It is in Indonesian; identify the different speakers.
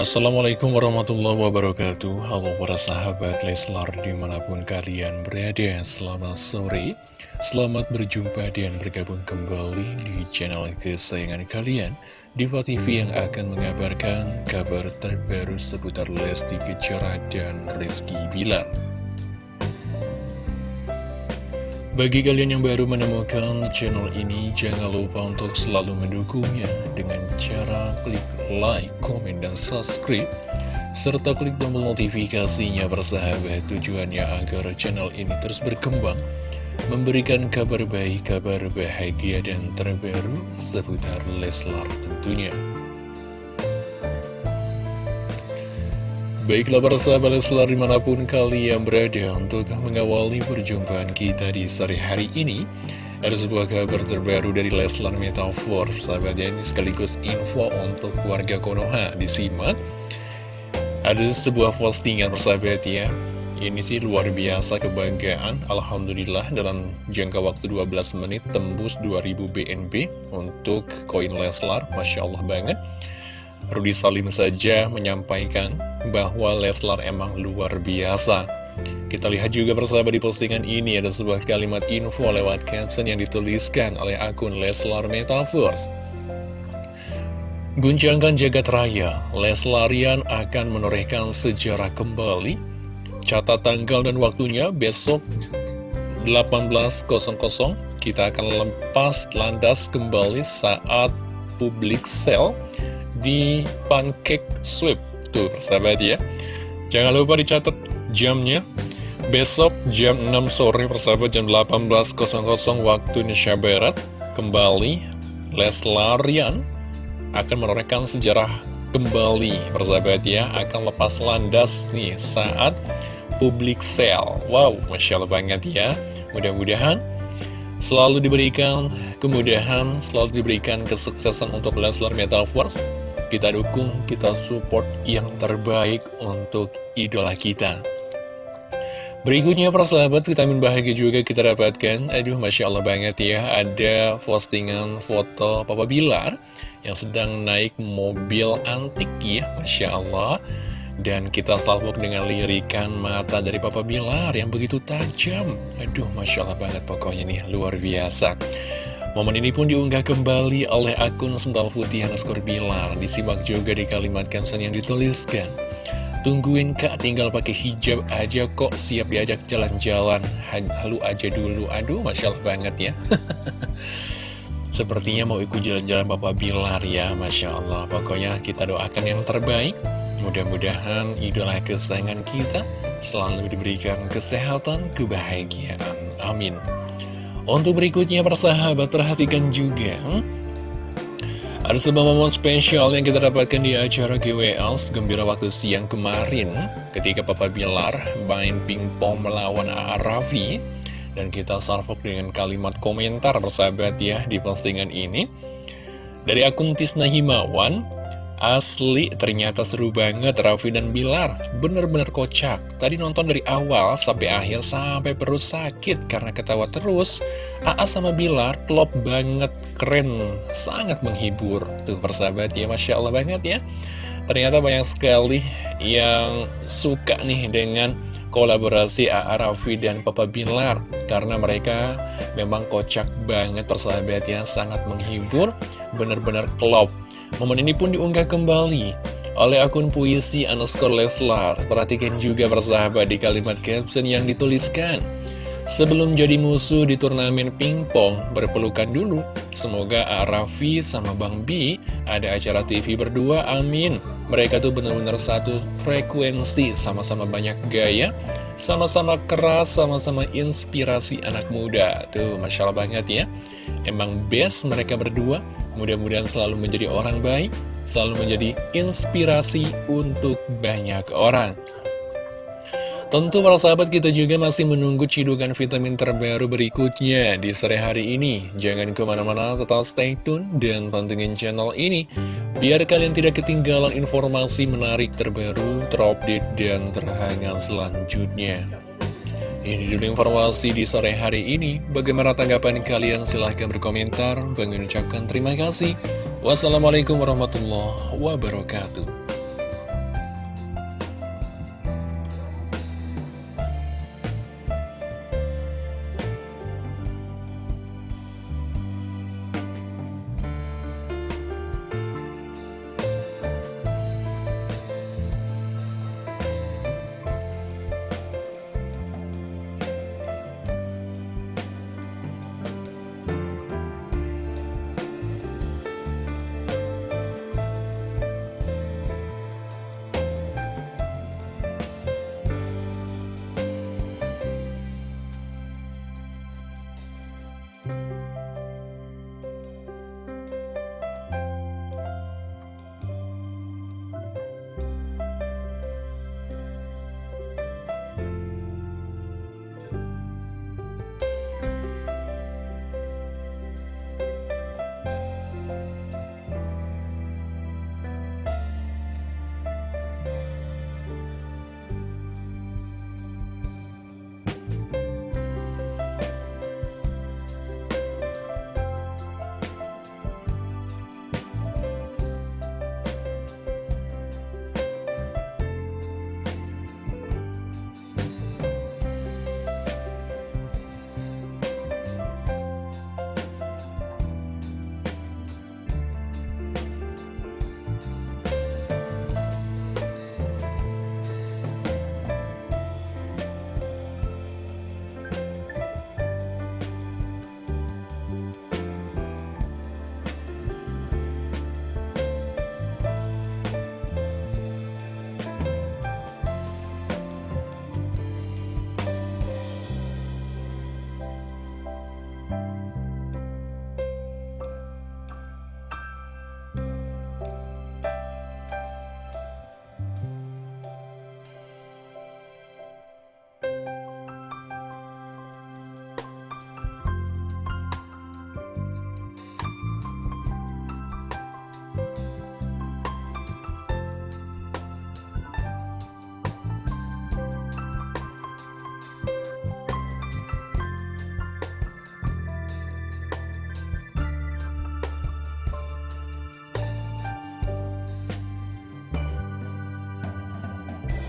Speaker 1: Assalamualaikum warahmatullahi wabarakatuh. Halo para sahabat Leslar di mana pun kalian berada Selamat sore. Selamat berjumpa dan bergabung kembali di channel kesayangan kalian Diva TV yang akan mengabarkan kabar terbaru seputar Lesti Kejora dan Rizky Bilar bagi kalian yang baru menemukan channel ini, jangan lupa untuk selalu mendukungnya dengan cara klik like, komen, dan subscribe, serta klik tombol notifikasinya bersahabat tujuannya agar channel ini terus berkembang, memberikan kabar baik, kabar bahagia, dan terbaru seputar Leslar tentunya. Baiklah para sahabat Leslar di mana pun kalian berada untuk mengawali perjumpaan kita di sore hari ini Ada sebuah kabar terbaru dari Leslar Metafor Sahabat ini sekaligus info untuk warga Konoha disimak Ada sebuah postingan persahabat ya. Ini sih luar biasa kebanggaan. Alhamdulillah dalam jangka waktu 12 menit tembus 2000 BNB untuk koin Leslar. Masya Allah banget Rudi Salim saja menyampaikan bahwa Leslar emang luar biasa. Kita lihat juga persahabat di postingan ini ada sebuah kalimat info lewat caption yang dituliskan oleh akun Leslar Metaverse. Guncangkan jagat raya, Leslarian akan menorehkan sejarah kembali. Catat tanggal dan waktunya besok 18.00 kita akan lepas landas kembali saat publik sale di Pancake Sweep. Tuh, persahabat ya. Jangan lupa dicatat jamnya. Besok jam 6 sore persahabat jam 18.00 waktu Indonesia Barat. Kembali Leslarian akan menorehkan sejarah kembali persahabat ya. Akan lepas landas nih saat publik sale. Wow, Masya Allah banget ya. Mudah-mudahan selalu diberikan kemudahan, selalu diberikan kesuksesan untuk Leslar Metaverse kita dukung, kita support yang terbaik untuk idola kita. Berikutnya persahabat vitamin bahagia juga kita dapatkan. Aduh Masya Allah banget ya Ada postingan foto Papa Bilar Yang sedang naik mobil antik ya Masya Allah. Dan kita salvok dengan lirikan mata dari Papa Bilar Yang begitu tajam. Aduh Masya Allah banget pokoknya nih luar biasa Momen ini pun diunggah kembali oleh akun Sental Putih Hanaskor Bilar. Disimak juga di kalimat caption yang dituliskan. Tungguin kak tinggal pakai hijab aja kok siap diajak jalan-jalan. Halu aja dulu. Aduh, Masya Allah banget ya. Sepertinya mau ikut jalan-jalan Bapak Bilar ya, Masya Allah. Pokoknya kita doakan yang terbaik. Mudah-mudahan idola kesayangan kita selalu diberikan kesehatan, kebahagiaan. Amin. Untuk berikutnya persahabat perhatikan juga Ada sebuah momen spesial yang kita dapatkan di acara GWL Gembira waktu siang kemarin Ketika Papa Bilar main pingpong melawan Arafi Dan kita salvok dengan kalimat komentar persahabat ya di postingan ini. Dari akun Tisna Himawan Asli, ternyata seru banget Raffi dan Bilar. Bener-bener kocak. Tadi nonton dari awal sampai akhir sampai perut sakit karena ketawa terus. AA sama Bilar klop banget, keren, sangat menghibur. Tuh persahabat ya, Masya Allah banget ya. Ternyata banyak sekali yang suka nih dengan kolaborasi AA Raffi dan Papa Bilar karena mereka memang kocak banget persahabat ya sangat menghibur bener-bener klop Momen ini pun diunggah kembali oleh akun puisi underscore Leslar. Perhatikan juga persahabat di kalimat caption yang dituliskan. Sebelum jadi musuh di turnamen pingpong, berpelukan dulu. Semoga Arafi sama Bang B ada acara TV berdua, amin. Mereka tuh benar-benar satu frekuensi, sama-sama banyak gaya, sama-sama keras, sama-sama inspirasi anak muda. Tuh, Masya Allah banget ya. Emang best mereka berdua, Mudah-mudahan selalu menjadi orang baik, selalu menjadi inspirasi untuk banyak orang. Tentu para sahabat kita juga masih menunggu cidukan vitamin terbaru berikutnya di sore hari ini. Jangan ke mana-mana, tetap stay tune dan pantengin channel ini. Biar kalian tidak ketinggalan informasi menarik terbaru, terupdate, dan terhangat selanjutnya. Ini dulu informasi di sore hari ini. Bagaimana tanggapan kalian? Silahkan berkomentar. Bang terima kasih. Wassalamualaikum warahmatullahi wabarakatuh.